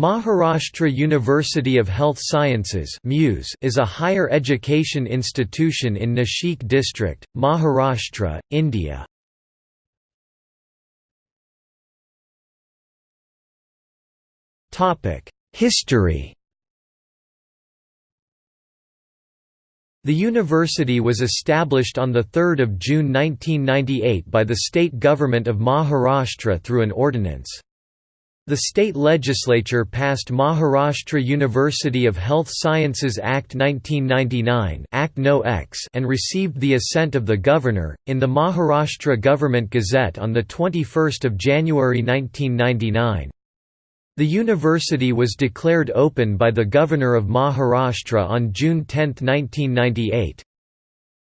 Maharashtra University of Health Sciences is a higher education institution in Nashik district, Maharashtra, India. History The university was established on 3 June 1998 by the state government of Maharashtra through an ordinance. The state legislature passed Maharashtra University of Health Sciences Act 1999 Act no X and received the assent of the governor, in the Maharashtra Government Gazette on the 21 January 1999. The university was declared open by the Governor of Maharashtra on June 10, 1998.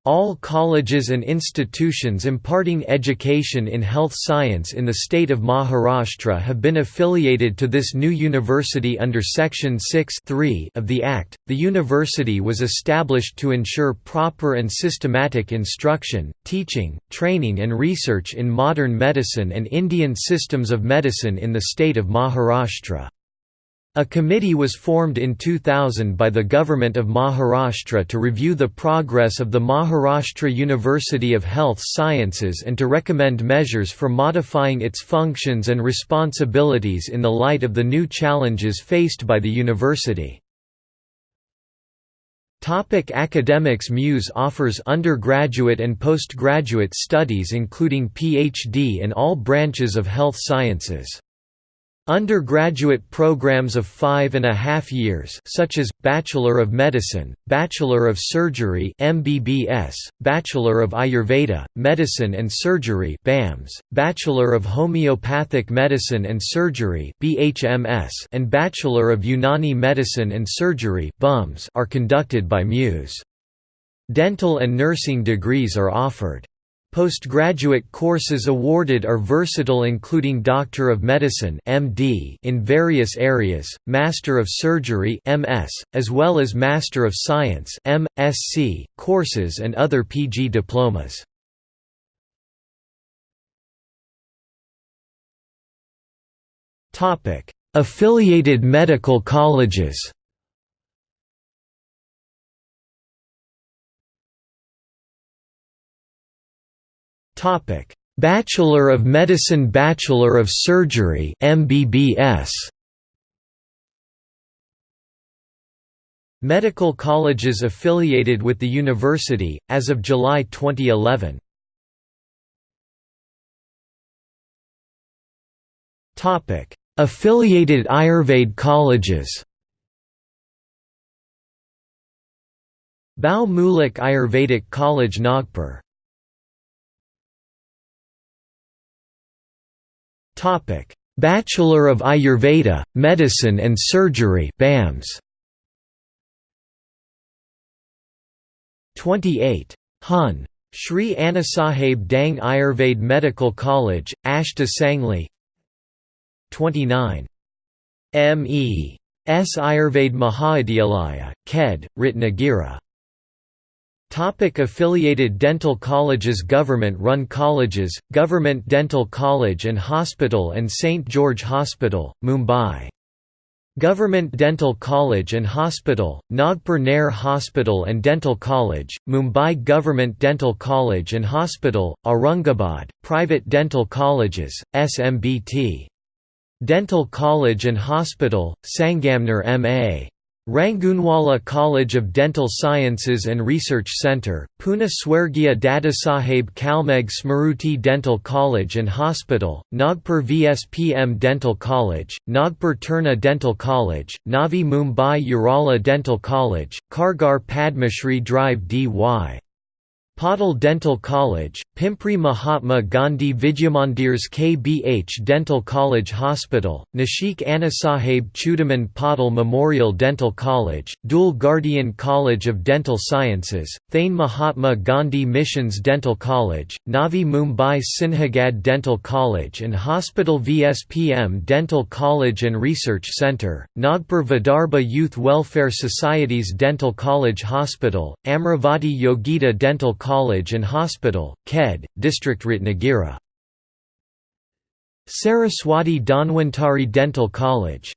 All colleges and institutions imparting education in health science in the state of Maharashtra have been affiliated to this new university under Section 6 of the Act. The university was established to ensure proper and systematic instruction, teaching, training, and research in modern medicine and Indian systems of medicine in the state of Maharashtra. A committee was formed in 2000 by the Government of Maharashtra to review the progress of the Maharashtra University of Health Sciences and to recommend measures for modifying its functions and responsibilities in the light of the new challenges faced by the university. Topic Academics MUSE offers undergraduate and postgraduate studies including PhD in all branches of health sciences. Undergraduate programs of five and a half years such as, Bachelor of Medicine, Bachelor of Surgery MBBS, Bachelor of Ayurveda, Medicine and Surgery BAMS, Bachelor of Homeopathic Medicine and Surgery BHMS, and Bachelor of Unani Medicine and Surgery BUMS are conducted by MUSE. Dental and nursing degrees are offered. Postgraduate courses awarded are versatile including Doctor of Medicine MD in various areas, Master of Surgery MS, as well as Master of Science MSc, courses and other PG diplomas. Affiliated medical colleges Topic: Bachelor of Medicine Bachelor of Surgery MBBS Medical colleges affiliated with the university, as of July 2011. Affiliated Ayurveda colleges. Bau Mulak Ayurvedic College Nagpur Topic: Bachelor of Ayurveda, Medicine and Surgery (BAMS). 28. Hun. Sri Annasaheb Dang Ayurved Medical College, Ashta Sangli 29. M.E. S. Ayurved Mahavidyalaya, Khed, Ratnagiri Topic affiliated dental colleges Government-run colleges, Government Dental College and Hospital and St. George Hospital, Mumbai. Government Dental College and Hospital, Nagpur Nair Hospital and Dental College, Mumbai Government Dental College and Hospital, Aurangabad, Private Dental Colleges, SMBT. Dental College and Hospital, Sangamner M.A. Rangoonwala College of Dental Sciences and Research Centre, Pune Swargiya Dadasaheb Kalmegh Smruti Dental College and Hospital, Nagpur VSPM Dental College, Nagpur Terna Dental College, Navi Mumbai Yerala Dental College, Kharghar Padmashri Drive DY Patil Dental College, Pimpri Mahatma Gandhi Vidyamandirs KBH Dental College Hospital, Nashik Annasaheb Chudaman Patil Memorial Dental College, Dhule Guardian College of Dental Sciences, Thane Mahatma Gandhi Missions Dental College, Navi Mumbai Sinhagad Dental College and Hospital VSPM Dental College and Research Centre, Nagpur Vidarbha Youth Welfare Society's Dental College Hospital, Amravati Yogita Dental College and Hospital, Khed, District Ratnagiri. Saraswati Dhanwantari Dental College